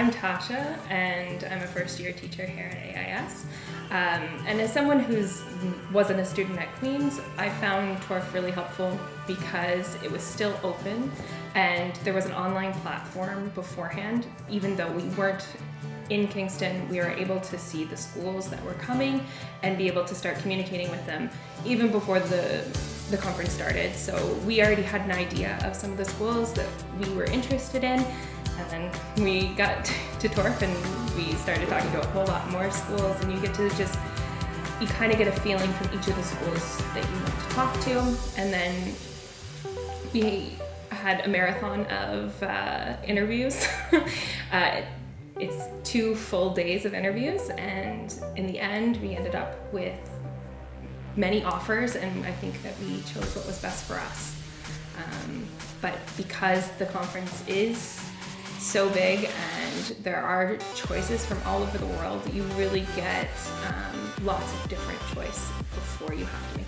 I'm Tasha, and I'm a first year teacher here at AIS. Um, and as someone who wasn't a student at Queen's, I found TORF really helpful because it was still open and there was an online platform beforehand, even though we weren't in Kingston, we were able to see the schools that were coming and be able to start communicating with them even before the, the conference started. So we already had an idea of some of the schools that we were interested in. And then we got to TORF and we started talking to a whole lot more schools and you get to just, you kind of get a feeling from each of the schools that you want to talk to. And then we had a marathon of uh, interviews. uh, it's two full days of interviews and in the end we ended up with many offers and I think that we chose what was best for us. Um, but because the conference is so big and there are choices from all over the world, you really get um, lots of different choice before you have to